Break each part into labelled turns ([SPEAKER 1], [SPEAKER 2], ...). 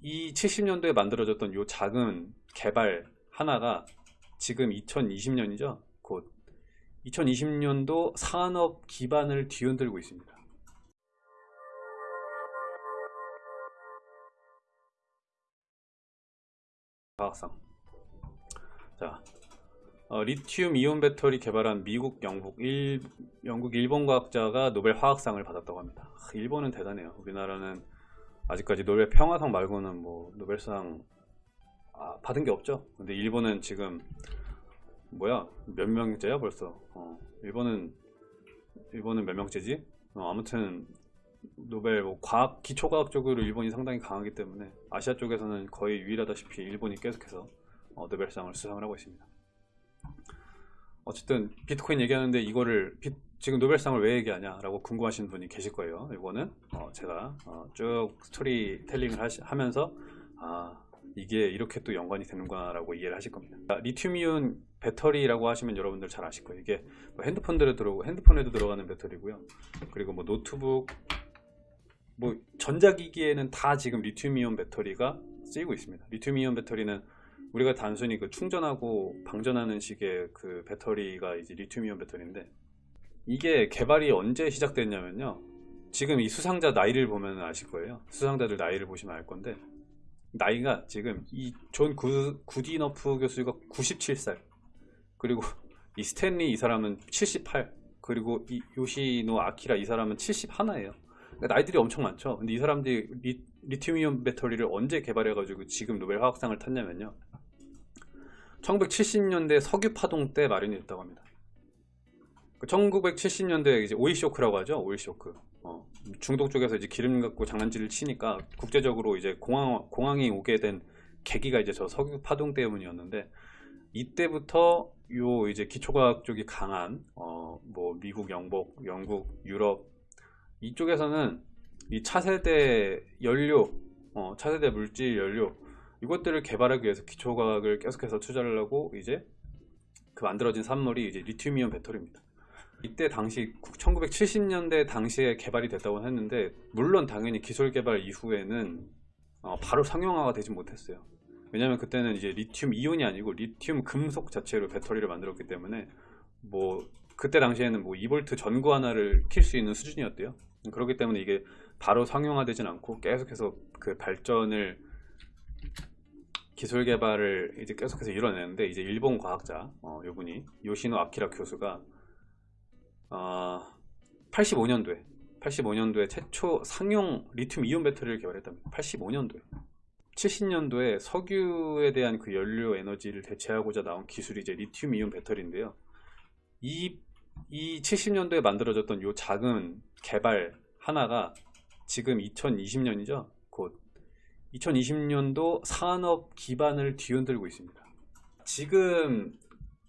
[SPEAKER 1] 이 70년도에 만들어졌던 요 작은 개발 하나가 지금 2020년이죠. 곧 2020년도 산업 기반을 뒤흔들고 있습니다. 과학상. 자, 어, 리튬 이온 배터리 개발한 미국, 영국, 일, 영국, 일본 과학자가 노벨 화학상을 받았다고 합니다. 아, 일본은 대단해요. 우리나라는 아직까지 노벨 평화상 말고는 뭐 노벨상 아, 받은 게 없죠. 근데 일본은 지금 뭐야 몇 명째야 벌써. 어, 일본은 일본은 몇 명째지? 어, 아무튼 노벨 뭐 과학 기초과학 쪽으로 일본이 상당히 강하기 때문에 아시아 쪽에서는 거의 유일하다시피 일본이 계속해서 어, 노벨상을 수상을 하고 있습니다. 어쨌든 비트코인 얘기하는데 이거를 비, 지금 노벨상을 왜 얘기하냐라고 궁금하신 분이 계실 거예요. 이거는 어, 제가 어, 쭉 스토리텔링을 하시, 하면서 아 이게 이렇게 또 연관이 되는구나라고 이해를 하실 겁니다. 리튬이온 배터리라고 하시면 여러분들 잘 아실 거예요. 이게 뭐 핸드폰들에 들어오고 핸드폰에도 들어가는 배터리고요. 그리고 뭐 노트북, 뭐 전자기기에는 다 지금 리튬이온 배터리가 쓰이고 있습니다. 리튬이온 배터리는 우리가 단순히 그 충전하고 방전하는 식의 그 배터리가 이제 리튬이온 배터리인데 이게 개발이 언제 시작됐냐면요. 지금 이 수상자 나이를 보면 아실 거예요. 수상자들 나이를 보시면 알 건데 나이가 지금 이 존 구디너프 교수가 97살 그리고 이 스탠리 이 사람은 78 그리고 이 요시노 아키라 이 사람은 71예요 그러니까 나이들이 엄청 많죠 근데 이 사람들이 리, 리튬이온 배터리를 언제 개발해 가지고 지금 노벨 화학상을 탔냐면요 1970년대 석유 파동 때 마련이 됐다고 합니다 1970년대 이제 오일 쇼크라고 하죠 오일 쇼크 어, 중동 쪽에서 이제 기름 갖고 장난질을 치니까 국제적으로 이제 공항, 공항이 오게 된 계기가 이제 저 석유 파동 때문이었는데 이때부터 요 이제 기초과학 쪽이 강한 어, 뭐 미국, 영국, 영국, 유럽 이쪽에서는 이 차세대 연료, 어, 차세대 물질 연료 이것들을 개발하기 위해서 기초과학을 계속해서 투자를 하고 이제 그 만들어진 산물이 이제 리튬이온 배터리입니다. 이때 당시 1970년대 당시에 개발이 됐다고 했는데 물론 당연히 기술 개발 이후에는 어, 바로 상용화가 되지 못했어요. 왜냐면 그때는 이제 리튬 이온이 아니고 리튬 금속 자체로 배터리를 만들었기 때문에 뭐 그때 당시에는 뭐 2V 전구 하나를 킬 수 있는 수준이었대요. 그렇기 때문에 이게 바로 상용화되진 않고 계속해서 그 발전을 기술 개발을 이제 계속해서 이뤄내는데 이제 일본 과학자 어, 요분이 요시노 아키라 교수가 어, 85년도에 85년도에 최초 상용 리튬 이온 배터리를 개발했답니다. 85년도에 70년도에 석유에 대한 그 연료 에너지를 대체하고자 나온 기술이 이제 리튬 이온 배터리인데요. 이, 이 70년도에 만들어졌던 요 작은 개발 하나가 지금 2020년이죠. 곧 2020년도 산업 기반을 뒤흔들고 있습니다. 지금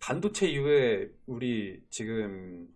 [SPEAKER 1] 반도체 이후에 우리 지금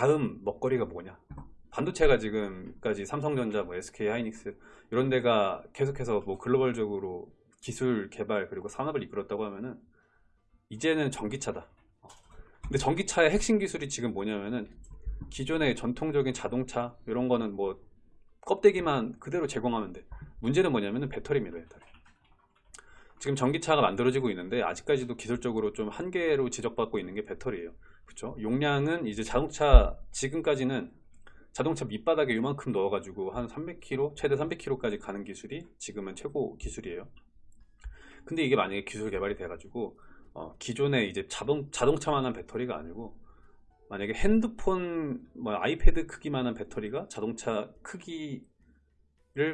[SPEAKER 1] 다음 먹거리가 뭐냐? 반도체가 지금까지 삼성전자, 뭐 SK 하이닉스 이런 데가 계속해서 뭐 글로벌적으로 기술 개발 그리고 산업을 이끌었다고 하면은 이제는 전기차다. 근데 전기차의 핵심 기술이 지금 뭐냐면은 기존의 전통적인 자동차 이런 거는 뭐 껍데기만 그대로 제공하면 돼. 문제는 뭐냐면은 배터리입니다 배터리. 지금 전기차가 만들어지고 있는데 아직까지도 기술적으로 좀 한계로 지적받고 있는 게 배터리예요 그쵸? 용량은 이제 자동차 지금까지는 자동차 밑바닥에 이만큼 넣어가지고 한 300km 최대 300km까지 가는 기술이 지금은 최고 기술이에요. 근데 이게 만약에 기술 개발이 돼가지고 어, 기존의 이제 자동, 자동차만한 배터리가 아니고 만약에 핸드폰 뭐 아이패드 크기만한 배터리가 자동차 크기를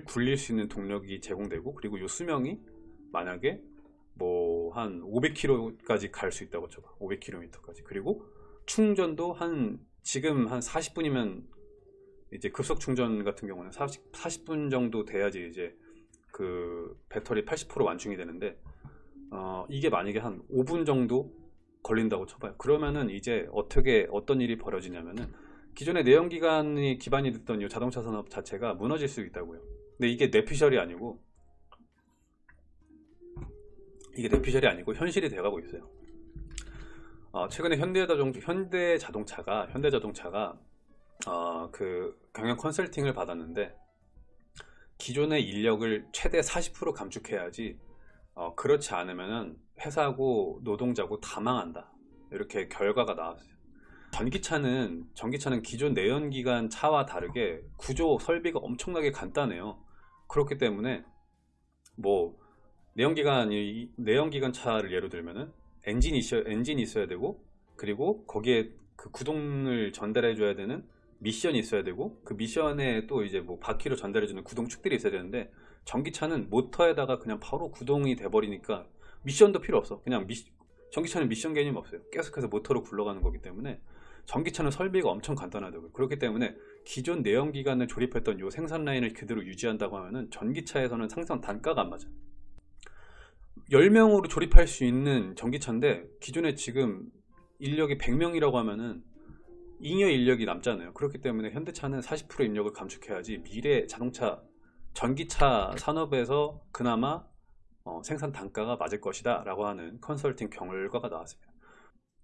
[SPEAKER 1] 굴릴 수 있는 동력이 제공되고 그리고 요 수명이 만약에 뭐 한 500km까지 갈 수 있다고 쳐봐. 500km까지. 그리고 충전도 한 지금 한 40분이면 이제 급속 충전 같은 경우는 40, 40분 정도 돼야지 이제 그 배터리 80% 완충이 되는데 어, 이게 만약에 한 5분 정도 걸린다고 쳐봐요. 그러면은 이제 어떻게 어떤 일이 벌어지냐면은 기존의 내연기관이 기반이 됐던 이 자동차 산업 자체가 무너질 수 있다고요. 근데 이게 내피셜이 아니고 이게 내피셜이 아니고 현실이 돼가고 있어요 어, 최근에 현대자동, 현대자동차가 현대자동차가 어, 그 경영 컨설팅을 받았는데 기존의 인력을 최대 40% 감축해야지 어, 그렇지 않으면은 회사고 노동자고 다 망한다. 이렇게 결과가 나왔어요. 전기차는 전기차는 기존 내연기관 차와 다르게 구조 설비가 엄청나게 간단해요. 그렇기 때문에 뭐 내연기관이 내연기관 차를 예로 들면은 엔진이 있어야 엔진이 있어야 되고 그리고 거기에 그 구동을 전달해 줘야 되는 미션이 있어야 되고 그 미션에 또 이제 뭐 바퀴로 전달해 주는 구동축들이 있어야 되는데 전기차는 모터에다가 그냥 바로 구동이 돼 버리니까 미션도 필요 없어. 그냥 미, 전기차는 미션 개념 없어요. 계속해서 모터로 굴러가는 거기 때문에 전기차는 설비가 엄청 간단하다고요. 그렇기 때문에 기존 내연기관을 조립했던 요 생산 라인을 그대로 유지한다고 하면은 전기차에서는 상상 단가가 안 맞아 10명으로 조립할 수 있는 전기차인데 기존에 지금 인력이 100명이라고 하면은 잉여 인력이 남잖아요. 그렇기 때문에 현대차는 40% 인력을 감축해야지 미래 자동차 전기차 산업에서 그나마 어, 생산 단가가 맞을 것이다 라고 하는 컨설팅 결과가 나왔습니다.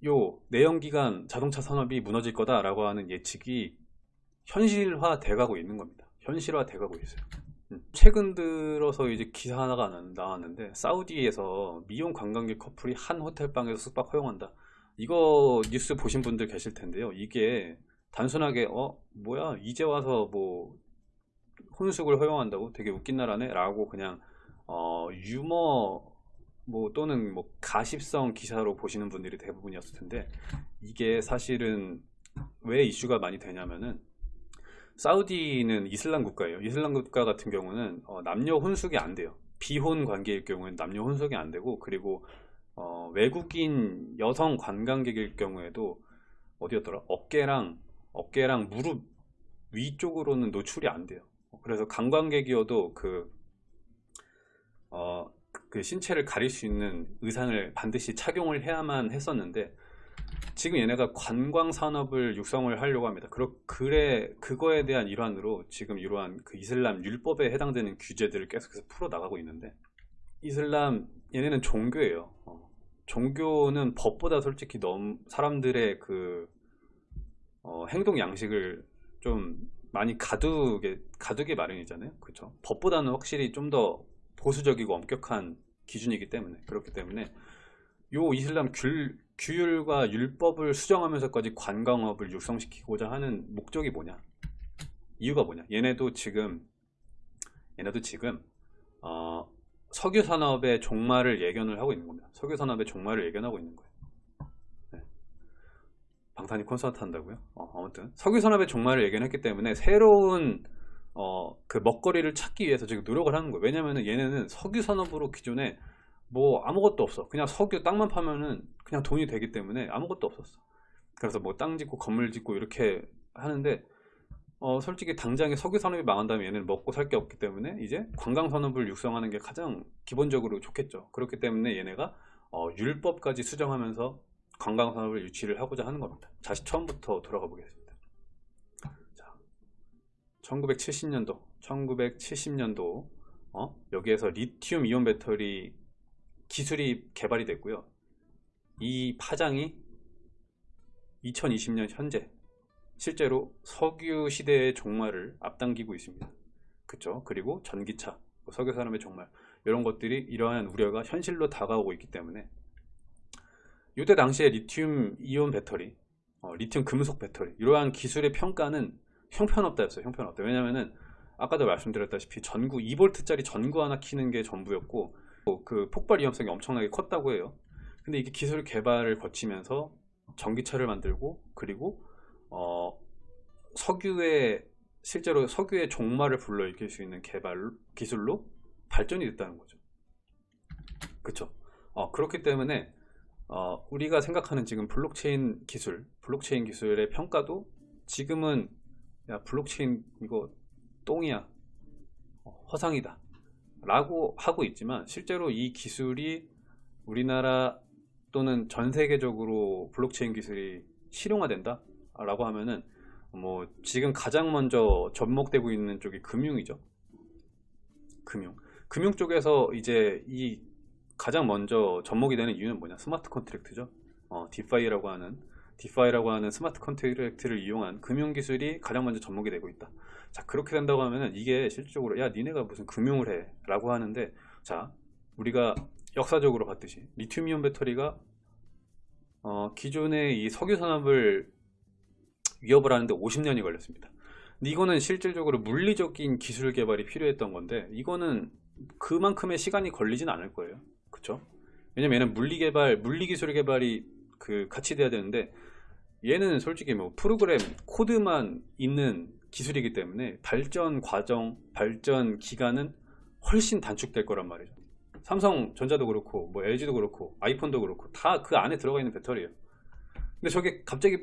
[SPEAKER 1] 요 내연기관 자동차 산업이 무너질 거다 라고 하는 예측이 현실화 돼가고 있는 겁니다. 현실화 돼가고 있어요. 음, 최근 들어서 이제 기사 하나가 나왔는데 사우디에서 미혼 관광객 커플이 한 호텔 방에서 숙박 허용한다. 이거 뉴스 보신 분들 계실 텐데요. 이게 단순하게 어 뭐야 이제 와서 뭐 혼숙을 허용한다고? 되게 웃긴 나라네? 라고 그냥 어 유머 뭐 또는 뭐 가십성 기사로 보시는 분들이 대부분이었을 텐데 이게 사실은 왜 이슈가 많이 되냐면은 사우디는 이슬람 국가예요. 이슬람 국가 같은 경우는 어, 남녀 혼숙이 안 돼요. 비혼 관계일 경우에는 남녀 혼숙이 안 되고 그리고 어, 외국인 여성 관광객일 경우에도 어디였더라? 어깨랑 어깨랑 무릎 위쪽으로는 노출이 안 돼요. 그래서 관광객이어도 그, 어, 그 신체를 가릴 수 있는 의상을 반드시 착용을 해야만 했었는데 지금 얘네가 관광 산업을 육성을 하려고 합니다. 그러, 그래 그거에 대한 일환으로 지금 이러한 그 이슬람 율법에 해당되는 규제들을 계속해서 풀어 나가고 있는데 이슬람 얘네는 종교예요. 어, 종교는 법보다 솔직히 너무 사람들의 그 어, 행동 양식을 좀 많이 가두게 가두게 마련이잖아요. 그렇죠? 법보다는 확실히 좀 더 보수적이고 엄격한 기준이기 때문에 그렇기 때문에 요 이슬람 귤, 규율과 율법을 수정하면서까지 관광업을 육성시키고자 하는 목적이 뭐냐? 이유가 뭐냐? 얘네도 지금 얘네도 지금 어, 석유 산업의 종말을 예견을 하고 있는 겁니다. 석유 산업의 종말을 예견하고 있는 거예요. 네. 방탄이 콘서트 한다고요? 어, 아무튼 석유 산업의 종말을 예견했기 때문에 새로운 어, 그 먹거리를 찾기 위해서 지금 노력을 하는 거예요. 왜냐면은 얘네는 석유 산업으로 기존에 뭐 아무것도 없어. 그냥 석유 땅만 파면은 그냥 돈이 되기 때문에 아무것도 없었어. 그래서 뭐 땅 짓고 건물 짓고 이렇게 하는데 어, 솔직히 당장에 석유 산업이 망한다면 얘는 먹고 살 게 없기 때문에 이제 관광 산업을 육성하는 게 가장 기본적으로 좋겠죠. 그렇기 때문에 얘네가 어, 율법까지 수정하면서 관광 산업을 유치를 하고자 하는 겁니다. 다시 처음부터 돌아가 보겠습니다. 자, 1970년도, 1970년도 어? 여기에서 리튬 이온 배터리 기술이 개발이 됐고요. 이 파장이 2020년 현재 실제로 석유 시대의 종말을 앞당기고 있습니다. 그쵸? 그리고 전기차, 뭐 석유 산업의 종말 이런 것들이 이러한 우려가 현실로 다가오고 있기 때문에 이때 당시에 리튬 이온 배터리, 어, 리튬 금속 배터리 이러한 기술의 평가는 형편없다였어요. 형편없다. 왜냐면은 아까도 말씀드렸다시피 전구 2V짜리 전구 하나 키는 게 전부였고 그 폭발 위험성이 엄청나게 컸다고 해요. 근데 이게 기술 개발을 거치면서 전기차를 만들고 그리고 어, 석유의 실제로 석유의 종말을 불러일으킬 수 있는 개발 기술로 발전이 됐다는 거죠. 그렇죠. 어, 그렇기 때문에 어, 우리가 생각하는 지금 블록체인 기술, 블록체인 기술의 평가도 지금은 야 블록체인 이거 똥이야, 어, 허상이다 라고 하고 있지만 실제로 이 기술이 우리나라 또는 전 세계적으로 블록체인 기술이 실용화된다? 라고 하면은 뭐 지금 가장 먼저 접목되고 있는 쪽이 금융이죠. 금융. 금융 쪽에서 이제 이 가장 먼저 접목이 되는 이유는 뭐냐? smart contract죠. 어, DeFi라고 하는 DeFi라고 하는 smart contract를 이용한 금융 기술이 가장 먼저 접목이 되고 있다. 자 그렇게 된다고 하면은 이게 실질적으로 야 니네가 무슨 금융을 해 라고 하는데 자 우리가 역사적으로 봤듯이 리튬이온 배터리가 어, 기존의 이 석유 산업을 위협을 하는데 50년이 걸렸습니다. 이거는 실질적으로 물리적인 기술 개발이 필요했던 건데 이거는 그만큼의 시간이 걸리진 않을 거예요. 그쵸? 왜냐면 얘는 물리 개발, 물리 기술 개발이 그 같이 돼야 되는데 얘는 솔직히 뭐 프로그램 코드만 있는 기술이기 때문에 발전 과정, 발전 기간은 훨씬 단축될 거란 말이죠. 삼성전자도 그렇고 뭐 LG도 그렇고 아이폰도 그렇고 다 그 안에 들어가 있는 배터리예요. 근데 저게 갑자기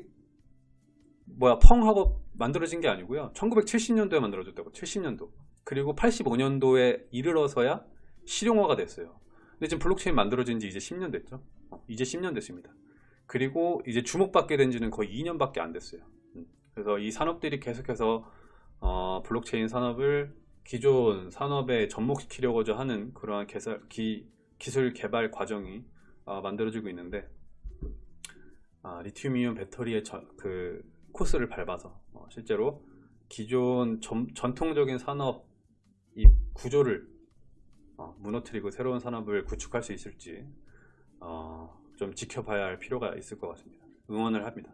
[SPEAKER 1] 뭐야 펑 하고 만들어진 게 아니고요. 1970년도에 만들어졌다고 70년도 그리고 85년도에 이르러서야 실용화가 됐어요. 근데 지금 블록체인 만들어진 지 이제 10년 됐죠. 어, 이제 10년 됐습니다. 그리고 이제 주목받게 된 지는 거의 2년밖에 안 됐어요. 음, 그래서 이 산업들이 계속해서 어, 블록체인 산업을 기존 산업에 접목시키려고자 하는 그러한 개설, 기, 기술 개발 과정이 어, 만들어지고 있는데 아, 리튬이온 배터리의 저- 그 코스를 밟아서 어, 실제로 기존 전, 전통적인 산업 이 구조를 어, 무너뜨리고 새로운 산업을 구축할 수 있을지 어, 좀 지켜봐야 할 필요가 있을 것 같습니다. 응원을 합니다.